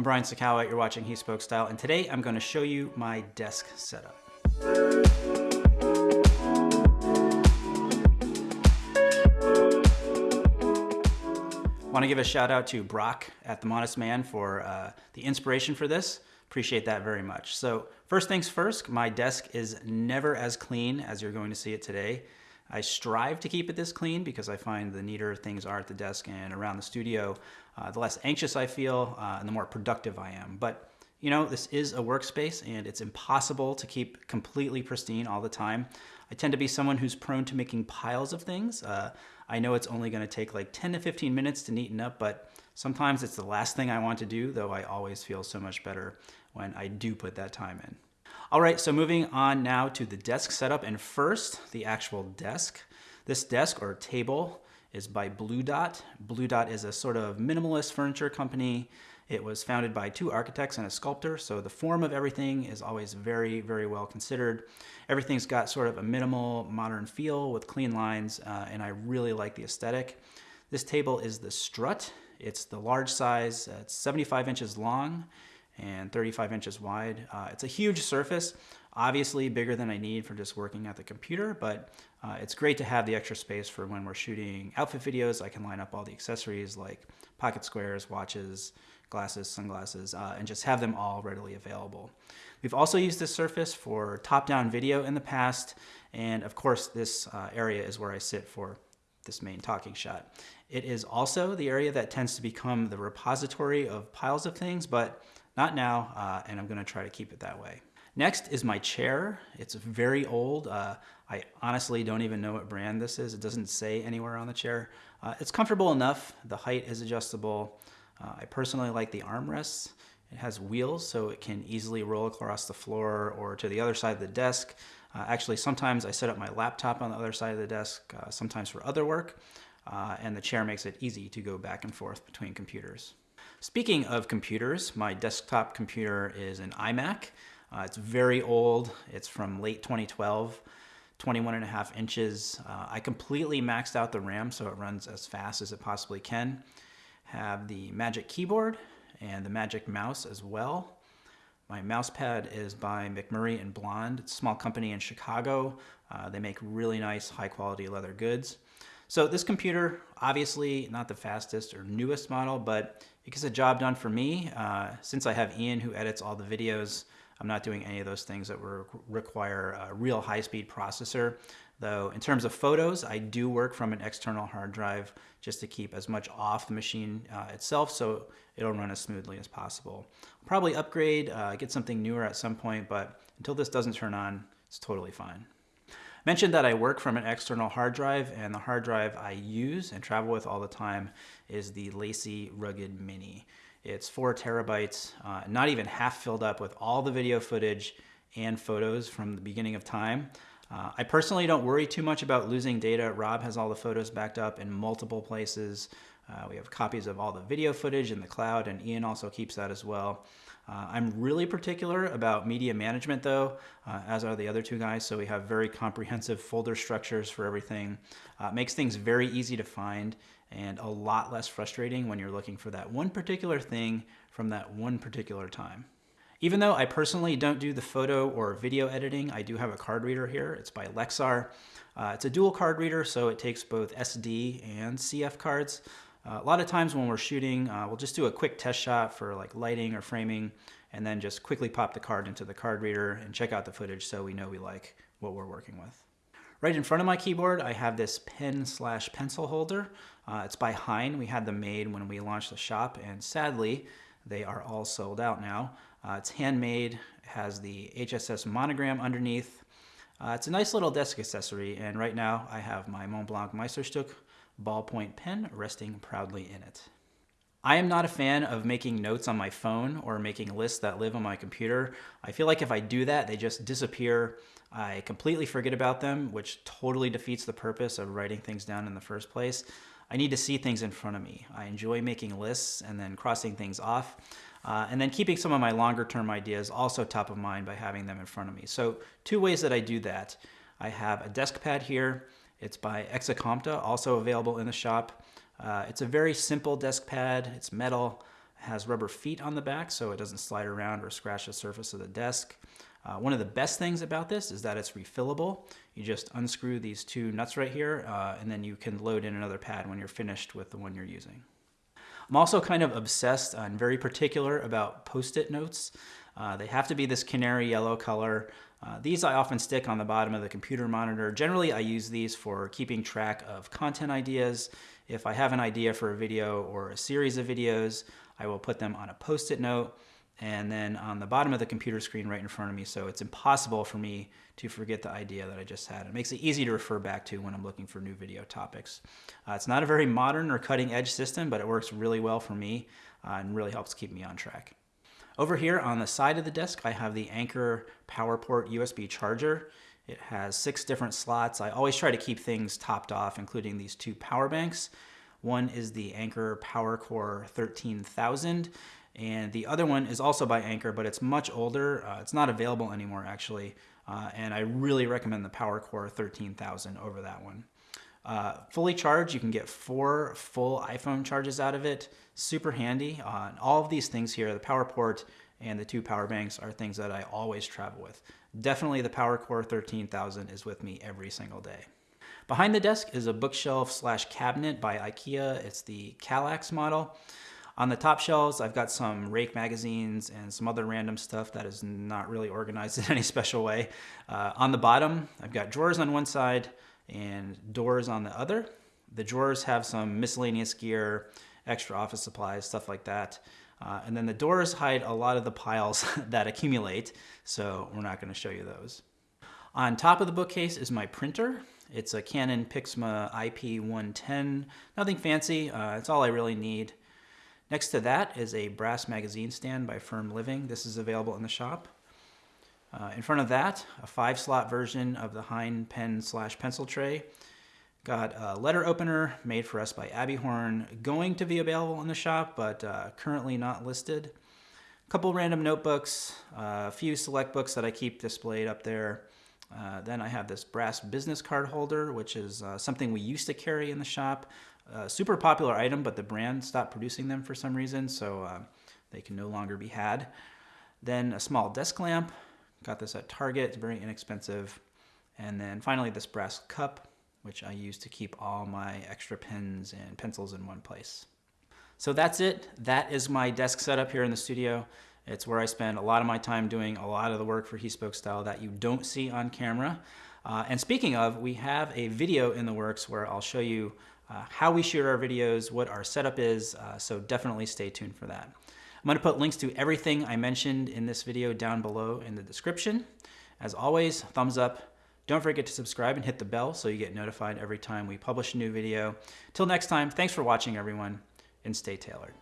I'm Brian Sacawa, you're watching He Spoke Style, and today I'm going to show you my desk setup. Want to give a shout out to Brock at The Modest Man for uh, the inspiration for this. Appreciate that very much. So first things first, my desk is never as clean as you're going to see it today. I strive to keep it this clean because I find the neater things are at the desk and around the studio, uh, the less anxious I feel uh, and the more productive I am. But you know, this is a workspace and it's impossible to keep completely pristine all the time. I tend to be someone who's prone to making piles of things. Uh, I know it's only gonna take like 10 to 15 minutes to neaten up, but sometimes it's the last thing I want to do, though I always feel so much better when I do put that time in. All right, so moving on now to the desk setup, and first, the actual desk. This desk or table is by Blu Dot. Blu Dot is a sort of minimalist furniture company. It was founded by two architects and a sculptor, so the form of everything is always very, very well considered. Everything's got sort of a minimal modern feel with clean lines, uh, and I really like the aesthetic. This table is the Strut. It's the large size, uh, it's 75 inches long and 35 inches wide. Uh, it's a huge surface, obviously bigger than I need for just working at the computer, but uh, it's great to have the extra space for when we're shooting outfit videos. I can line up all the accessories like pocket squares, watches, glasses, sunglasses, uh, and just have them all readily available. We've also used this surface for top-down video in the past, and of course this uh, area is where I sit for this main talking shot. It is also the area that tends to become the repository of piles of things, but not now, uh, and I'm gonna try to keep it that way. Next is my chair. It's very old. Uh, I honestly don't even know what brand this is. It doesn't say anywhere on the chair. Uh, it's comfortable enough. The height is adjustable. Uh, I personally like the armrests. It has wheels so it can easily roll across the floor or to the other side of the desk. Uh, actually, sometimes I set up my laptop on the other side of the desk, uh, sometimes for other work, uh, and the chair makes it easy to go back and forth between computers. Speaking of computers, my desktop computer is an iMac. Uh, it's very old. It's from late 2012, 21 and a half inches. Uh, I completely maxed out the RAM so it runs as fast as it possibly can. Have the Magic Keyboard and the Magic Mouse as well. My mouse pad is by McMurray and Blonde. It's a small company in Chicago. Uh, they make really nice high quality leather goods. So this computer, obviously not the fastest or newest model, but it gets a job done for me. Uh, since I have Ian who edits all the videos, I'm not doing any of those things that require a real high-speed processor. Though in terms of photos, I do work from an external hard drive just to keep as much off the machine uh, itself so it'll run as smoothly as possible. I'll probably upgrade, uh, get something newer at some point, but until this doesn't turn on, it's totally fine. Mentioned that I work from an external hard drive and the hard drive I use and travel with all the time is the LaCie Rugged Mini. It's four terabytes, uh, not even half filled up with all the video footage and photos from the beginning of time. Uh, I personally don't worry too much about losing data. Rob has all the photos backed up in multiple places. Uh, we have copies of all the video footage in the cloud and Ian also keeps that as well. Uh, I'm really particular about media management though, uh, as are the other two guys, so we have very comprehensive folder structures for everything. Uh, makes things very easy to find and a lot less frustrating when you're looking for that one particular thing from that one particular time. Even though I personally don't do the photo or video editing, I do have a card reader here. It's by Lexar. Uh, it's a dual card reader, so it takes both SD and CF cards. Uh, a lot of times when we're shooting, uh, we'll just do a quick test shot for like lighting or framing, and then just quickly pop the card into the card reader and check out the footage so we know we like what we're working with. Right in front of my keyboard, I have this pen slash pencil holder. Uh, it's by Hein. We had them made when we launched the shop, and sadly, they are all sold out now. Uh, it's handmade, has the HSS monogram underneath. Uh, it's a nice little desk accessory, and right now I have my Montblanc Meisterstück ballpoint pen resting proudly in it. I am not a fan of making notes on my phone or making lists that live on my computer. I feel like if I do that, they just disappear. I completely forget about them, which totally defeats the purpose of writing things down in the first place. I need to see things in front of me. I enjoy making lists and then crossing things off. Uh, and then keeping some of my longer term ideas also top of mind by having them in front of me. So two ways that I do that. I have a desk pad here. It's by Exacompta, also available in the shop. Uh, it's a very simple desk pad. It's metal, has rubber feet on the back so it doesn't slide around or scratch the surface of the desk. Uh, one of the best things about this is that it's refillable. You just unscrew these two nuts right here uh, and then you can load in another pad when you're finished with the one you're using. I'm also kind of obsessed and very particular about post-it notes. Uh, they have to be this canary yellow color. Uh, these I often stick on the bottom of the computer monitor. Generally, I use these for keeping track of content ideas. If I have an idea for a video or a series of videos, I will put them on a post-it note and then on the bottom of the computer screen right in front of me so it's impossible for me to forget the idea that I just had. It makes it easy to refer back to when I'm looking for new video topics. Uh, it's not a very modern or cutting edge system, but it works really well for me uh, and really helps keep me on track. Over here on the side of the desk, I have the Anker PowerPort USB charger. It has six different slots. I always try to keep things topped off, including these two power banks. One is the Anker PowerCore 13000, and the other one is also by Anker, but it's much older. Uh, it's not available anymore, actually, uh, and I really recommend the PowerCore 13000 over that one. Uh, fully charged, you can get four full iPhone charges out of it. Super handy. Uh, all of these things here, the power port and the two power banks are things that I always travel with. Definitely the PowerCore 13000 is with me every single day. Behind the desk is a bookshelf slash cabinet by IKEA. It's the Kallax model. On the top shelves, I've got some Rake magazines and some other random stuff that is not really organized in any special way. Uh, on the bottom, I've got drawers on one side, and doors on the other. The drawers have some miscellaneous gear, extra office supplies, stuff like that. Uh, and then the doors hide a lot of the piles that accumulate, so we're not going to show you those. On top of the bookcase is my printer. It's a Canon Pixma IP110. Nothing fancy, uh, it's all I really need. Next to that is a brass magazine stand by Ferm Living. This is available in the shop. Uh, in front of that, a five slot version of the Hein pen slash pencil tray. Got a letter opener made for us by Abbeyhorn, going to be available in the shop, but uh, currently not listed. A couple random notebooks, uh, a few select books that I keep displayed up there. Uh, then I have this brass business card holder, which is uh, something we used to carry in the shop. super popular item, but the brand stopped producing them for some reason, so they can no longer be had. Then a small desk lamp, Got this at Target, it's very inexpensive. And then finally this brass cup, which I use to keep all my extra pens and pencils in one place. So that's it. That is my desk setup here in the studio. It's where I spend a lot of my time doing a lot of the work for He Spoke Style that you don't see on camera. Uh, and speaking of, we have a video in the works where I'll show you uh, how we shoot our videos, what our setup is, uh, so definitely stay tuned for that. I'm going to put links to everything I mentioned in this video down below in the description. As always, thumbs up. Don't forget to subscribe and hit the bell so you get notified every time we publish a new video. Till next time, thanks for watching everyone, and stay tailored.